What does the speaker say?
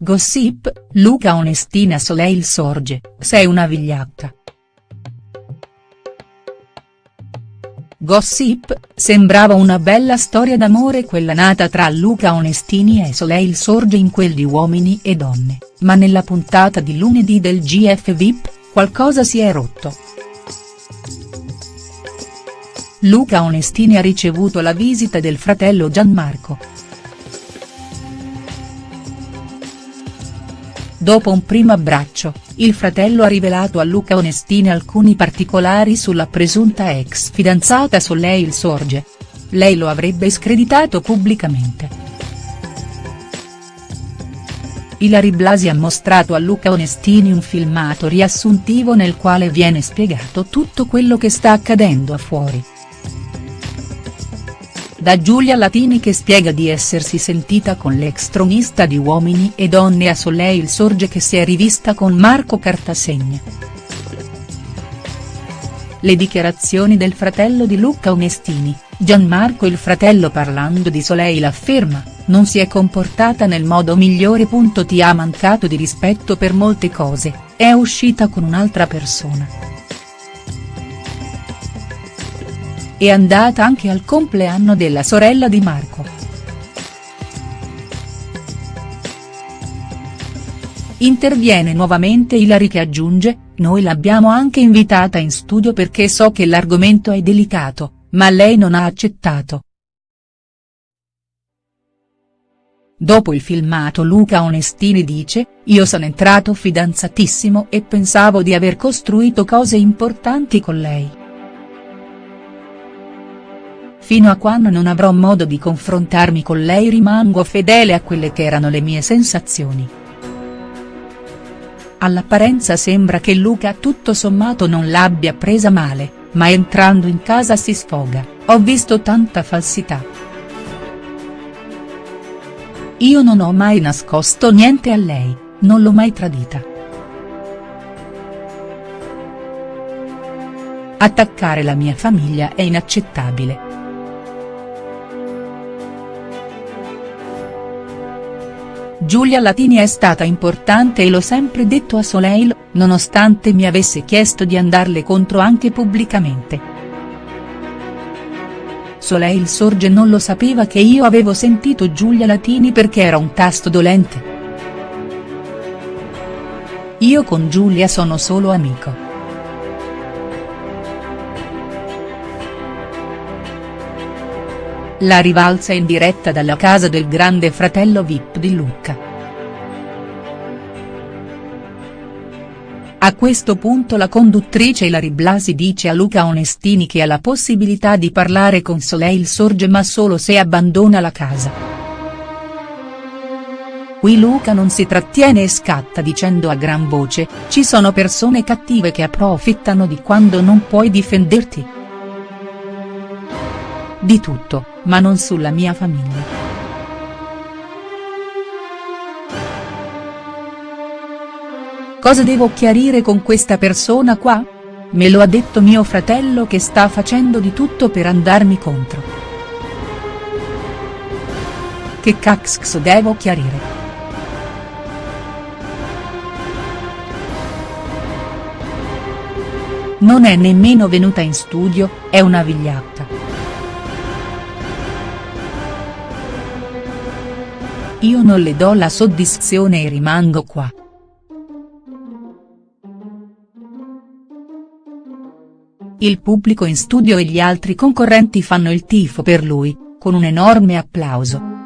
Gossip, Luca Onestina Soleil sorge, sei una vigliacca. Gossip, sembrava una bella storia d'amore quella nata tra Luca Onestini e Soleil Sorge in quel di Uomini e Donne, ma nella puntata di lunedì del GF VIP, qualcosa si è rotto. Luca Onestini ha ricevuto la visita del fratello Gianmarco. Dopo un primo abbraccio, il fratello ha rivelato a Luca Onestini alcuni particolari sulla presunta ex fidanzata Soleil Sorge. Lei lo avrebbe screditato pubblicamente. Ilari Blasi ha mostrato a Luca Onestini un filmato riassuntivo nel quale viene spiegato tutto quello che sta accadendo a fuori. Da Giulia Latini che spiega di essersi sentita con l'ex tronista di Uomini e Donne a Soleil Sorge che si è rivista con Marco Cartasegna. Le dichiarazioni del fratello di Luca Onestini, Gianmarco il fratello parlando di Soleil afferma, non si è comportata nel modo migliore. Ti ha mancato di rispetto per molte cose, è uscita con un'altra persona. È andata anche al compleanno della sorella di Marco. Interviene nuovamente Ilari che aggiunge, noi l'abbiamo anche invitata in studio perché so che l'argomento è delicato, ma lei non ha accettato. Dopo il filmato Luca Onestini dice, io sono entrato fidanzatissimo e pensavo di aver costruito cose importanti con lei. Fino a quando non avrò modo di confrontarmi con lei rimango fedele a quelle che erano le mie sensazioni. All'apparenza sembra che Luca tutto sommato non l'abbia presa male, ma entrando in casa si sfoga, ho visto tanta falsità. Io non ho mai nascosto niente a lei, non l'ho mai tradita. Attaccare la mia famiglia è inaccettabile. Giulia Latini è stata importante e l'ho sempre detto a Soleil, nonostante mi avesse chiesto di andarle contro anche pubblicamente. Soleil Sorge non lo sapeva che io avevo sentito Giulia Latini perché era un tasto dolente. Io con Giulia sono solo amico. La rivalsa in diretta dalla casa del grande fratello Vip di Lucca. A questo punto la conduttrice Ilari Blasi dice a Luca Onestini che ha la possibilità di parlare con Soleil Sorge ma solo se abbandona la casa. Qui Luca non si trattiene e scatta dicendo a gran voce, ci sono persone cattive che approfittano di quando non puoi difenderti. Di tutto, ma non sulla mia famiglia. Cosa devo chiarire con questa persona qua? Me lo ha detto mio fratello che sta facendo di tutto per andarmi contro. Che cazzo devo chiarire?. Non è nemmeno venuta in studio, è una vigliacca. Io non le do la soddisfazione e rimango qua. Il pubblico in studio e gli altri concorrenti fanno il tifo per lui, con un enorme applauso.